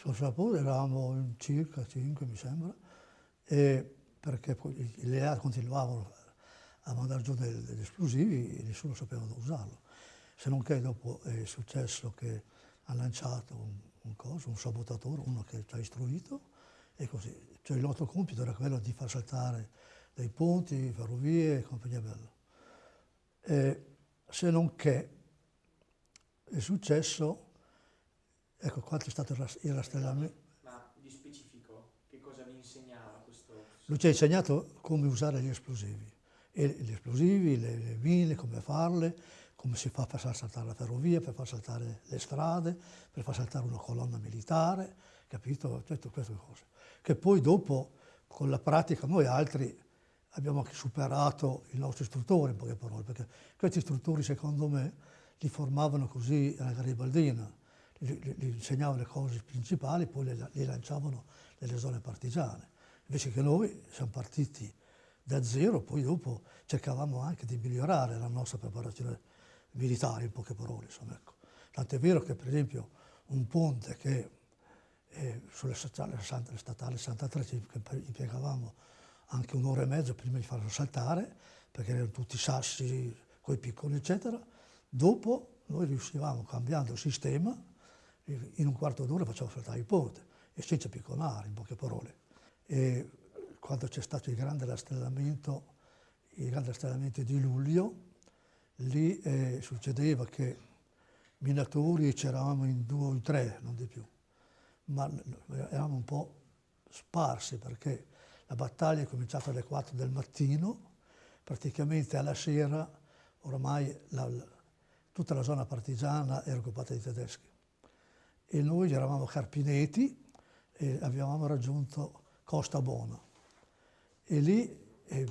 sul Sapore eravamo in circa 5 mi sembra, perché poi le altri continuavano a mandare giù degli esplosivi e nessuno sapeva dove usarlo. Se non che dopo è successo che ha lanciato un, un, coso, un sabotatore, uno che ci ha istruito, e così. Cioè il nostro compito era quello di far saltare dei ponti, ferrovie e compagnia bella. E se non che è successo, ecco qua c'è stato il rastrellamento. Ma di specifico, che cosa vi insegnava questo? Lui ci ha insegnato come usare gli esplosivi, e gli esplosivi, le, le mine, come farle, come si fa per far saltare la ferrovia, per far saltare le strade, per far saltare una colonna militare, capito? Tutte queste cose. Che poi dopo, con la pratica, noi altri abbiamo anche superato i nostri istruttori, in poche parole, perché questi istruttori, secondo me, li formavano così alla garibaldina, li, li, li insegnavano le cose principali, poi li, li lanciavano nelle zone partigiane. Invece che noi siamo partiti da zero, poi dopo cercavamo anche di migliorare la nostra preparazione militare, in poche parole. Insomma, ecco. Tant'è vero che, per esempio, un ponte che eh, sulle statali, statale 63 ci impiegavamo anche un'ora e mezza prima di farlo saltare, perché erano tutti sassi, coi piccoli, eccetera. Dopo noi riuscivamo, cambiando il sistema, in un quarto d'ora facevamo saltare il ponte, e senza picconare, in poche parole. E quando c'è stato il grande rastrellamento, il grande rastrellamento di luglio, lì eh, succedeva che minatori c'eravamo in due o in tre, non di più, ma eravamo un po' sparsi perché la battaglia è cominciata alle 4 del mattino, praticamente alla sera ormai la, tutta la zona partigiana era occupata dai tedeschi e noi eravamo carpineti e avevamo raggiunto Costa Bona e lì eh,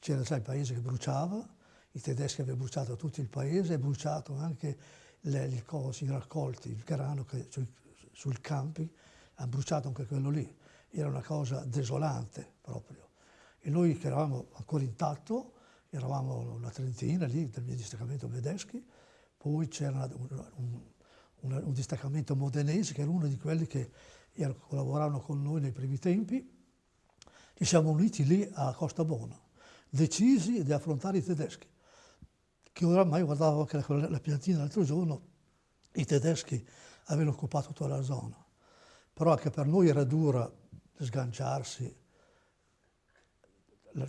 c'era già il paese che bruciava, i tedeschi avevano bruciato tutto il paese e bruciato anche le, le cose, i raccolti, il grano che sul, sul campi, hanno bruciato anche quello lì. Era una cosa desolante proprio. E noi che eravamo ancora intatto, eravamo una trentina lì del mio distaccamento Medeschi, poi c'era un, un, un, un, distaccamento modenese che era uno di quelli che erano, collaboravano con noi nei primi tempi. Ci siamo uniti lì a Costa Bona, decisi di affrontare i tedeschi che oramai guardavo anche la, la piantina l'altro giorno, i tedeschi avevano occupato tutta la zona. Però anche per noi era dura sganciarsi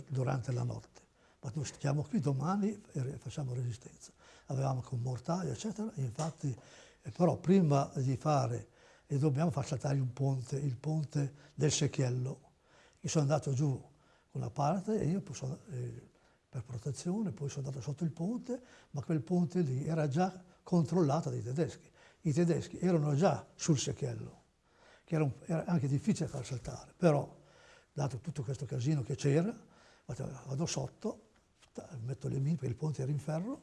durante la notte. Ma noi stiamo qui domani e facciamo resistenza. Avevamo anche un mortaio, eccetera, infatti, però prima di fare, e dobbiamo far saltare un ponte, il ponte del Secchiello. Io sono andato giù una parte e io posso, eh, per protezione, poi sono andato sotto il ponte, ma quel ponte lì era già controllato dai tedeschi. I tedeschi erano già sul secchiello, che era, un, era anche difficile far saltare, però, dato tutto questo casino che c'era, vado sotto, metto le mine, perché il ponte era in ferro,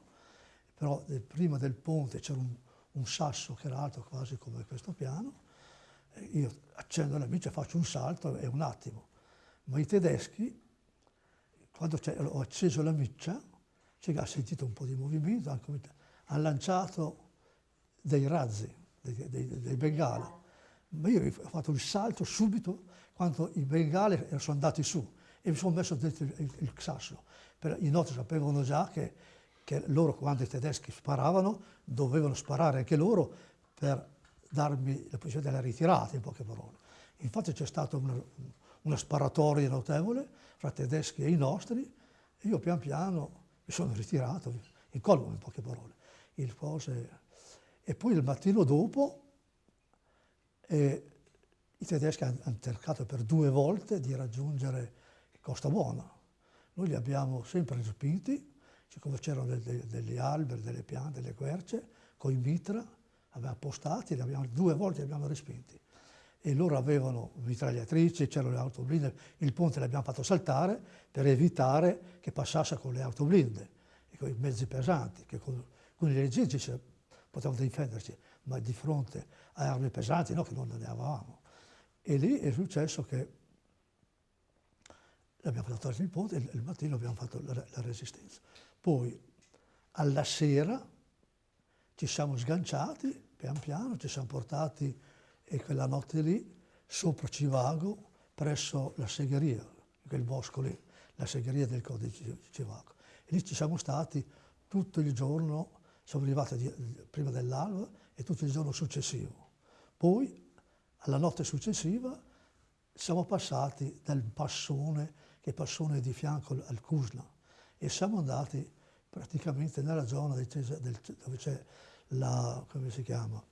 però prima del ponte c'era un, un, sasso che era alto quasi come questo piano, io accendo la micia, faccio un salto e un attimo, ma i tedeschi quando ho acceso la miccia, cioè ha sentito un po' di movimento, ha lanciato dei razzi, dei, dei, dei bengali. Ma io ho fatto il salto subito quando i bengali sono andati su e mi sono messo dentro il, il, sasso. I nostri sapevano già che, che, loro, quando i tedeschi sparavano, dovevano sparare anche loro per darmi la posizione della ritirata, in poche parole. Infatti c'è stata una, una sparatoria notevole fra tedeschi e i nostri, e io pian piano mi sono ritirato, in colmo in poche parole. Il cose... E poi il mattino dopo eh, i tedeschi hanno cercato per due volte di raggiungere Costa Buona. Noi li abbiamo sempre respinti, siccome c'erano degli alberi, delle piante, delle querce, con i mitra, avevamo appostati, abbiamo, due volte li abbiamo respinti e loro avevano mitragliatrici, c'erano le auto blinde, il ponte l'abbiamo fatto saltare per evitare che passasse con le auto blinde e con i mezzi pesanti, che con, con i leggeri potevano difenderci, ma di fronte a armi pesanti no, che non ne avevamo. E lì è successo che abbiamo fatto torcere il ponte e il mattino abbiamo fatto la, la resistenza. Poi alla sera ci siamo sganciati pian piano, ci siamo portati e quella notte lì, sopra Civago, presso la segheria, quel bosco lì, la segheria del codice di Civago. E lì ci siamo stati tutto il giorno, siamo arrivati di, prima dell'alba e tutto il giorno successivo. Poi, alla notte successiva, siamo passati dal Passone, che Passone di fianco al Cusna, e siamo andati praticamente nella zona del, del, dove c'è la, chiama,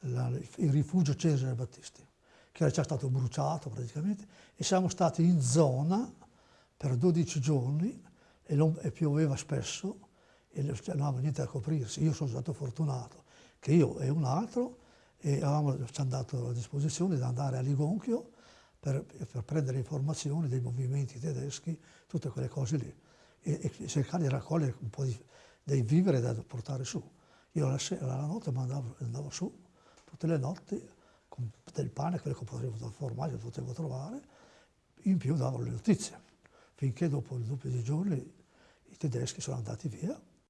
la, il rifugio Cesare Battisti, che era già stato bruciato praticamente, e siamo stati in zona per 12 giorni e, non, e pioveva spesso e non avevamo niente da coprirsi. Io sono stato fortunato che io e un altro e avevamo, ci hanno dato a disposizione di andare a Ligonchio per, per, prendere informazioni dei movimenti tedeschi, tutte quelle cose lì, e, e cercare di raccogliere un po' di, dei viveri da portare su. Io la, sera, la notte andavo, andavo su, tutte le notti, con del pane, quello che potevo, formaggio potevo trovare, in più davo le notizie, finché dopo, dopo dei giorni i tedeschi sono andati via